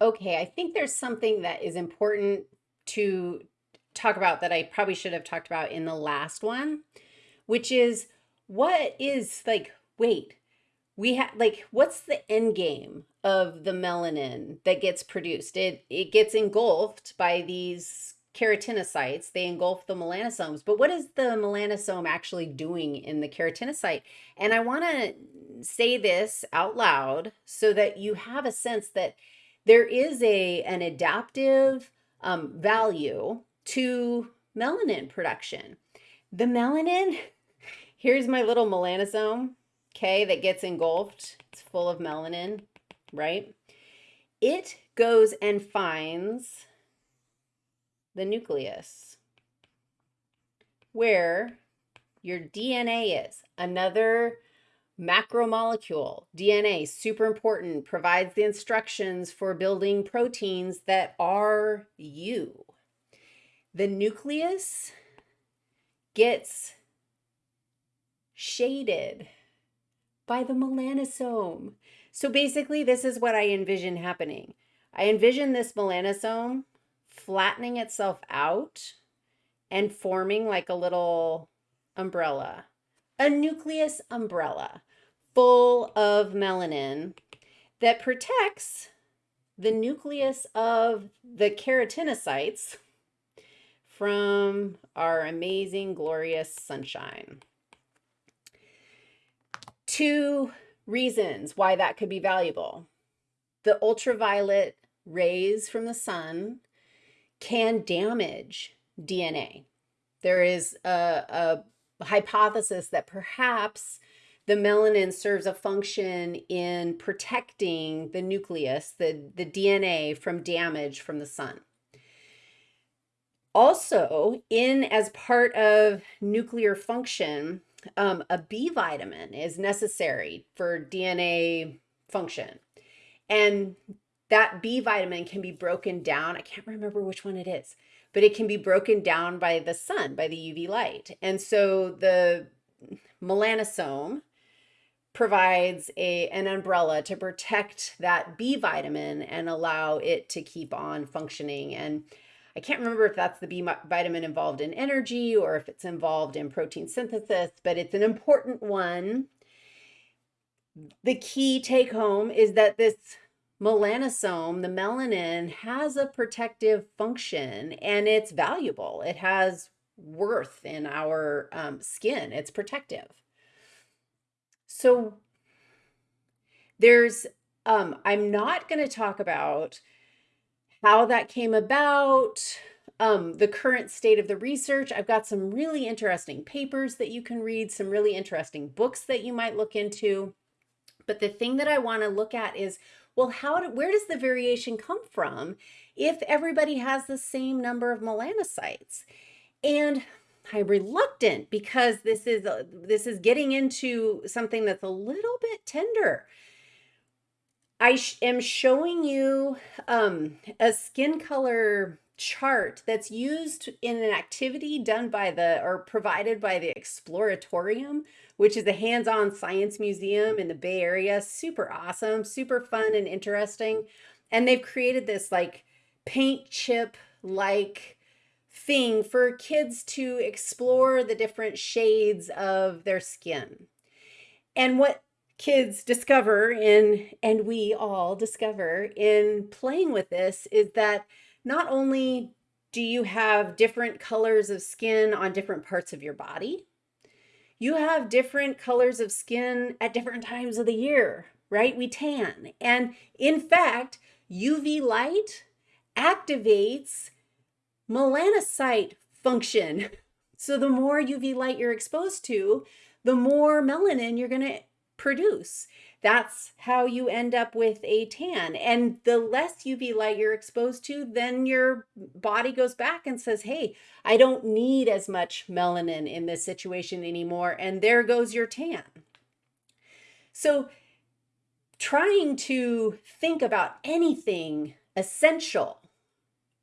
Okay, I think there's something that is important to talk about that I probably should have talked about in the last one, which is what is like, wait, we have like what's the end game of the melanin that gets produced? It it gets engulfed by these keratinocytes. They engulf the melanosomes. But what is the melanosome actually doing in the keratinocyte? And I want to say this out loud so that you have a sense that there is a an adaptive um, value to melanin production. The melanin, here's my little melanosome, okay, that gets engulfed. It's full of melanin, right? It goes and finds the nucleus where your DNA is. Another macromolecule, DNA, super important, provides the instructions for building proteins that are you. The nucleus gets shaded by the melanosome. So basically, this is what I envision happening. I envision this melanosome flattening itself out and forming like a little umbrella, a nucleus umbrella full of melanin that protects the nucleus of the keratinocytes from our amazing, glorious sunshine. Two reasons why that could be valuable. The ultraviolet rays from the sun can damage DNA. There is a, a hypothesis that perhaps the melanin serves a function in protecting the nucleus, the, the DNA from damage from the sun. Also, in as part of nuclear function, um, a B vitamin is necessary for DNA function. And that B vitamin can be broken down. I can't remember which one it is, but it can be broken down by the sun, by the UV light. And so the melanosome provides a, an umbrella to protect that B vitamin and allow it to keep on functioning. And I can't remember if that's the B vitamin involved in energy or if it's involved in protein synthesis, but it's an important one. The key take home is that this melanosome, the melanin, has a protective function and it's valuable. It has worth in our um, skin. It's protective. So there's, um, I'm not going to talk about how that came about, um, the current state of the research. I've got some really interesting papers that you can read, some really interesting books that you might look into. But the thing that I want to look at is, well, how do, where does the variation come from if everybody has the same number of melanocytes? And I'm reluctant because this is this is getting into something that's a little bit tender. I sh am showing you um, a skin color chart that's used in an activity done by the or provided by the Exploratorium, which is a hands-on science museum in the Bay Area. Super awesome, super fun and interesting. And they've created this like paint chip like thing for kids to explore the different shades of their skin. And what kids discover in, and we all discover in playing with this is that not only do you have different colors of skin on different parts of your body, you have different colors of skin at different times of the year, right? We tan. And in fact, UV light activates melanocyte function. So the more UV light you're exposed to, the more melanin you're going to produce. That's how you end up with a tan. And the less UV light you're exposed to, then your body goes back and says, hey, I don't need as much melanin in this situation anymore. And there goes your tan. So trying to think about anything essential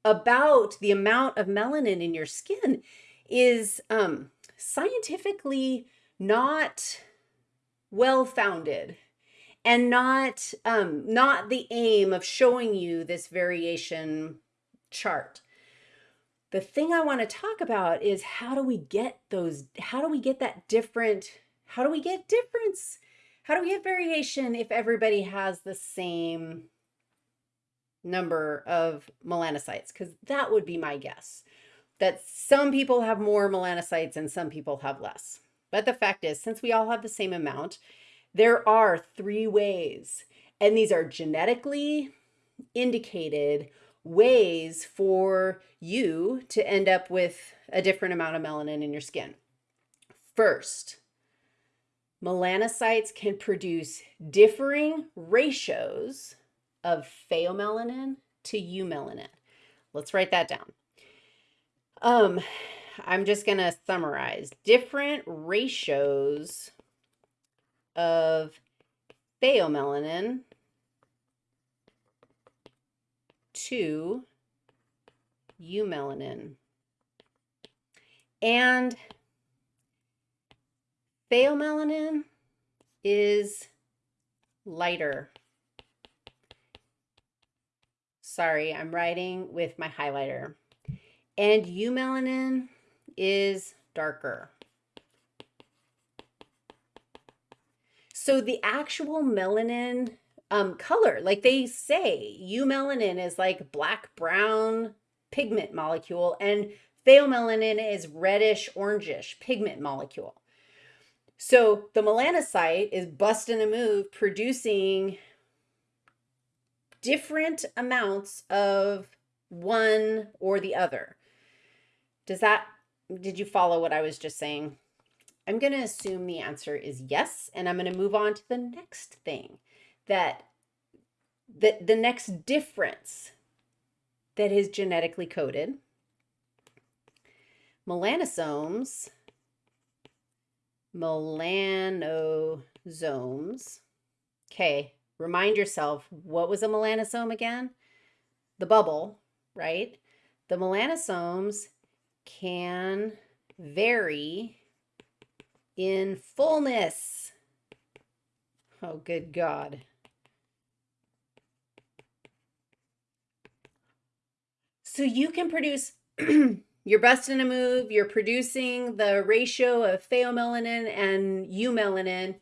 about the amount of melanin in your skin is um, scientifically not well founded. and not um, not the aim of showing you this variation chart. The thing I want to talk about is how do we get those, how do we get that different, how do we get difference? How do we get variation if everybody has the same number of melanocytes? Because that would be my guess, that some people have more melanocytes and some people have less. But the fact is, since we all have the same amount, there are three ways, and these are genetically indicated ways for you to end up with a different amount of melanin in your skin. First, melanocytes can produce differing ratios of pheomelanin to eumelanin. Let's write that down. Um, I'm just going to summarize different ratios of pheomelanin to eumelanin. And pheomelanin is lighter. Sorry, I'm writing with my highlighter. And eumelanin is darker. So the actual melanin um, color. Like they say, eumelanin is like black brown pigment molecule and pheomelanin is reddish orangish pigment molecule. So the melanocyte is busting a move producing different amounts of one or the other. Does that, did you follow what I was just saying? I'm going to assume the answer is yes, and I'm going to move on to the next thing that the, the next difference that is genetically coded, melanosomes, melanosomes, okay, remind yourself, what was a melanosome again? The bubble, right? The melanosomes can vary in fullness. Oh, good God. So you can produce, you're busting a move, you're producing the ratio of pheomelanin and eumelanin,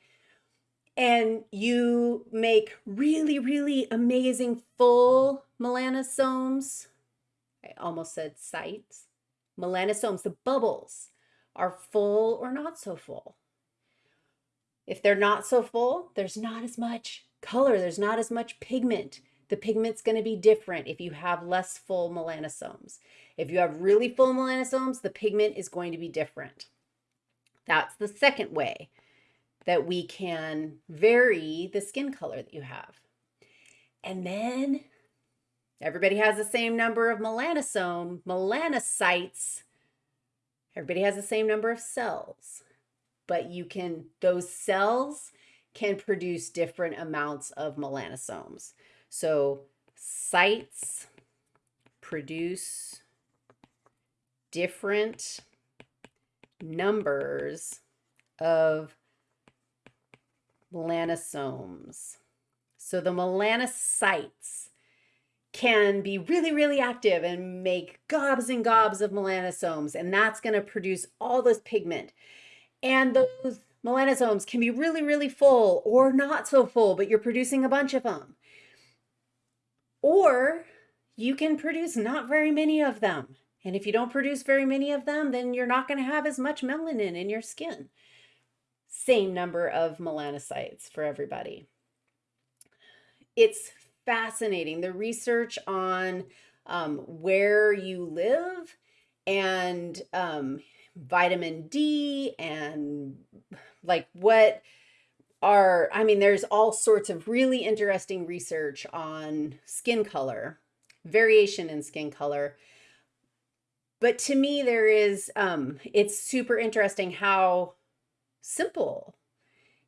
and you make really, really amazing full melanosomes. I almost said sites. Melanosomes, the bubbles, are full or not so full. If they're not so full, there's not as much color, there's not as much pigment the pigment's going to be different if you have less full melanosomes. If you have really full melanosomes, the pigment is going to be different. That's the second way that we can vary the skin color that you have. And then everybody has the same number of melanosome, melanocytes. Everybody has the same number of cells, but you can, those cells can produce different amounts of melanosomes. So sites produce different numbers of melanosomes. So the melanocytes can be really, really active and make gobs and gobs of melanosomes, and that's going to produce all this pigment. And those melanosomes can be really, really full or not so full, but you're producing a bunch of them. Or you can produce not very many of them. And if you don't produce very many of them, then you're not going to have as much melanin in your skin. Same number of melanocytes for everybody. It's fascinating. The research on um, where you live and um, vitamin D and like what are, I mean, there's all sorts of really interesting research on skin color, variation in skin color. But to me, there is, um, it's super interesting how simple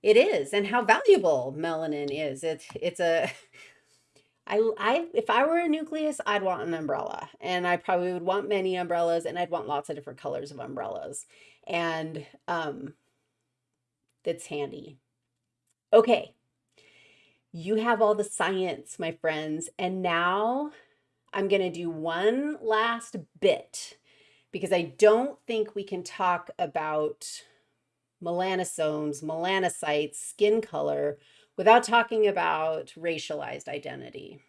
it is and how valuable melanin is. It's, it's a, I, I, if I were a nucleus, I'd want an umbrella and I probably would want many umbrellas and I'd want lots of different colors of umbrellas. And, um, it's handy. Okay. You have all the science, my friends. And now I'm going to do one last bit because I don't think we can talk about melanosomes, melanocytes, skin color without talking about racialized identity.